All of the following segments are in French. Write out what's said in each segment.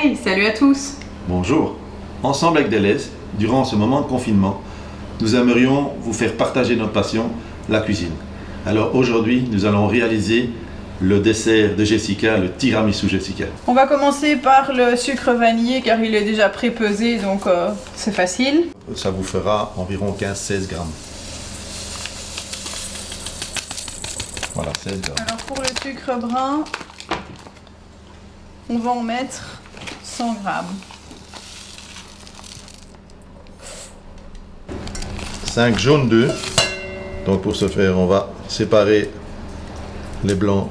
Hey, salut à tous Bonjour. Ensemble avec Deleuze, durant ce moment de confinement, nous aimerions vous faire partager notre passion, la cuisine. Alors aujourd'hui, nous allons réaliser le dessert de Jessica, le tiramisu Jessica. On va commencer par le sucre vanillé car il est déjà pré-pesé donc euh, c'est facile. Ça vous fera environ 15-16 grammes. Voilà, 16 grammes. Alors pour le sucre brun, on va en mettre 100 grammes. 5 jaunes d'œufs. Donc pour ce faire, on va séparer les blancs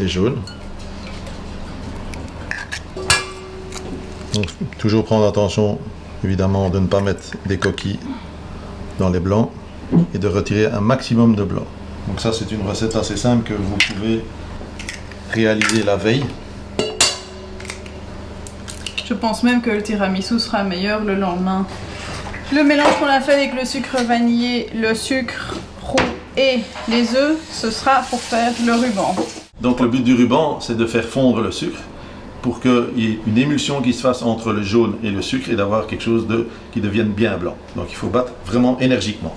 et jaunes. Toujours prendre attention évidemment de ne pas mettre des coquilles dans les blancs et de retirer un maximum de blanc. Donc ça c'est une recette assez simple que vous pouvez réaliser la veille. Je pense même que le tiramisu sera meilleur le lendemain. Le mélange qu'on a fait avec le sucre vanillé, le sucre roux et les œufs, ce sera pour faire le ruban. Donc le but du ruban, c'est de faire fondre le sucre pour qu'il y ait une émulsion qui se fasse entre le jaune et le sucre et d'avoir quelque chose de, qui devienne bien blanc. Donc il faut battre vraiment énergiquement.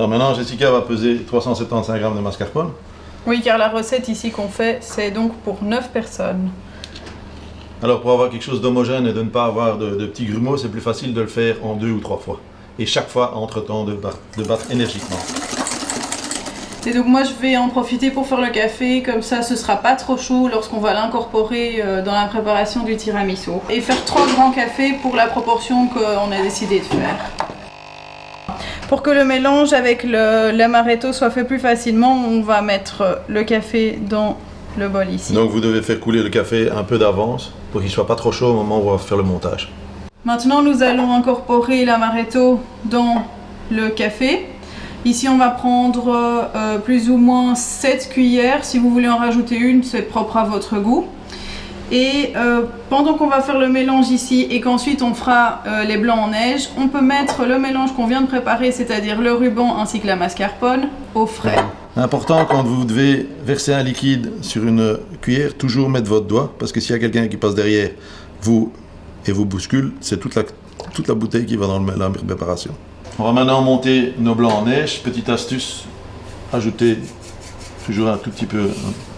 Alors maintenant, Jessica va peser 375 grammes de mascarpone. Oui, car la recette ici qu'on fait, c'est donc pour 9 personnes. Alors pour avoir quelque chose d'homogène et de ne pas avoir de, de petits grumeaux, c'est plus facile de le faire en deux ou trois fois. Et chaque fois, entre-temps, de, de battre énergiquement. Et donc moi je vais en profiter pour faire le café, comme ça ce sera pas trop chaud lorsqu'on va l'incorporer euh, dans la préparation du tiramisu. Et faire trois grands cafés pour la proportion qu'on a décidé de faire. Pour que le mélange avec l'amaretto soit fait plus facilement, on va mettre le café dans le bol ici. Donc vous devez faire couler le café un peu d'avance pour qu'il soit pas trop chaud au moment où on va faire le montage. Maintenant, nous allons incorporer l'amaretto dans le café. Ici, on va prendre euh, plus ou moins 7 cuillères. Si vous voulez en rajouter une, c'est propre à votre goût. Et euh, pendant qu'on va faire le mélange ici et qu'ensuite on fera euh, les blancs en neige, on peut mettre le mélange qu'on vient de préparer, c'est-à-dire le ruban ainsi que la mascarpone, au frais. Important quand vous devez verser un liquide sur une cuillère, toujours mettre votre doigt parce que s'il y a quelqu'un qui passe derrière vous et vous bouscule, c'est toute la, toute la bouteille qui va dans le- la préparation. On va maintenant monter nos blancs en neige. Petite astuce, ajouter toujours un tout petit peu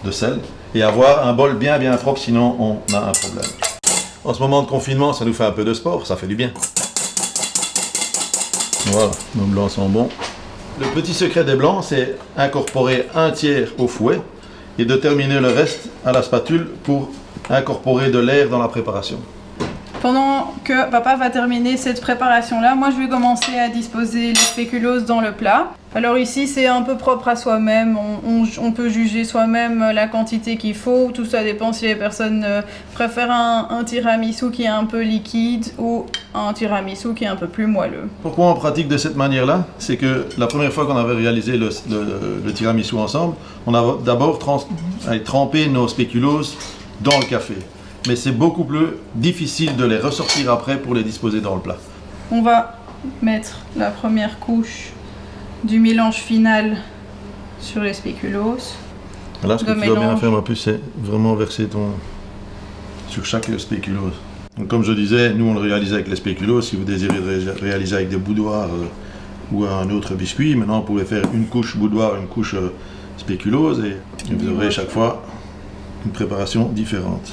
de sel et avoir un bol bien bien propre sinon on a un problème. En ce moment de confinement, ça nous fait un peu de sport, ça fait du bien. Voilà, nos blancs sont bons. Le petit secret des blancs, c'est incorporer un tiers au fouet et de terminer le reste à la spatule pour incorporer de l'air dans la préparation. Pendant que papa va terminer cette préparation-là, moi je vais commencer à disposer les spéculoos dans le plat. Alors ici c'est un peu propre à soi-même, on, on- on peut juger soi-même la quantité qu'il faut, tout ça dépend si les personnes euh, préfèrent un, un tiramisu qui est un peu liquide ou un tiramisu qui est un peu plus moelleux. Pourquoi on pratique de cette manière-là? C'est que la première fois qu'on avait réalisé le, le- le tiramisu ensemble, on a d'abord allez, trempé nos spéculoos dans le café. Mais c'est beaucoup plus difficile de les ressortir après pour les disposer dans le plat. On va mettre la première couche du mélange final sur les spéculoos. Là, ce que tu dois bien faire en plus, c'est vraiment verser ton sur chaque spéculoos. Donc, comme je disais, nous on le réalisait avec les spéculoos. Si vous désirez ré- réaliser avec des boudoirs euh, ou un autre biscuit, maintenant vous pouvez faire une couche boudoir, une couche euh, spéculoos et, et vous aurez chaque fois une préparation différente.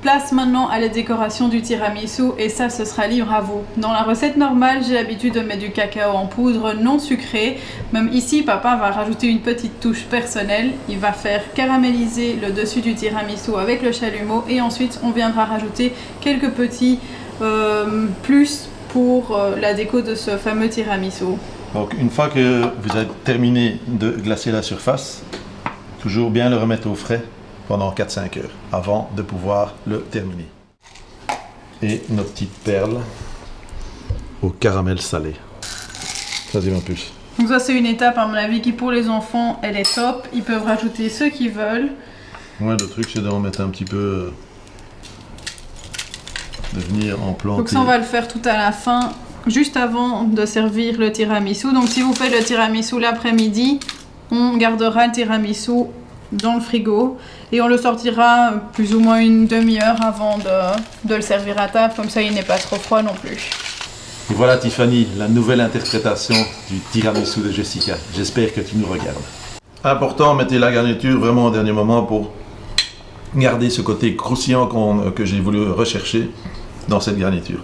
Place maintenant à la décoration du tiramisu et ça ce sera libre à vous. Dans la recette normale, j'ai l'habitude de mettre du cacao en poudre non sucré. Même ici, papa va rajouter une petite touche personnelle. Il va faire caraméliser le dessus du tiramisu avec le chalumeau et ensuite on viendra rajouter quelques petits euh, plus pour euh, la déco de ce fameux tiramisu. Donc une fois que vous avez terminé de glacer la surface, toujours bien le remettre au frais pendant 4-5 heures avant de pouvoir le terminer. Et nos petites perles au caramel salé. Vas-y ma puce. Donc ça c'est une étape à mon avis qui pour les enfants elle est top. Ils peuvent rajouter ce qu'ils veulent. Ouais, le truc c'est d'en mettre un petit peu... euh, de venir en planter. Donc ça on va le faire tout à la fin juste avant de servir le tiramisu. Donc si vous faites le tiramisu l'après-midi, on gardera le tiramisu dans le frigo et on le sortira plus ou moins une demi-heure avant de, de le servir à table, comme ça il n'est pas trop froid non plus. Et voilà Tiffany, la nouvelle interprétation du tiramisu de Jessica. J'espère que tu nous regardes. Important, mettez la garniture vraiment au dernier moment pour garder ce côté croustillant que j'ai voulu rechercher dans cette garniture.